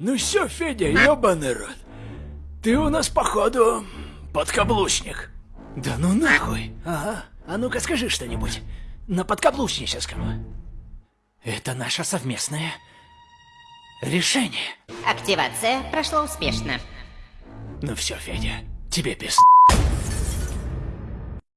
Ну все, Федя, ебаный рот. Ты у нас, походу, подкаблучник. Да ну нахуй. Ага. А ну-ка скажи что-нибудь на подкаблучническом. Это наше совместное решение. Активация прошла успешно. Ну все, Федя, тебе пизд.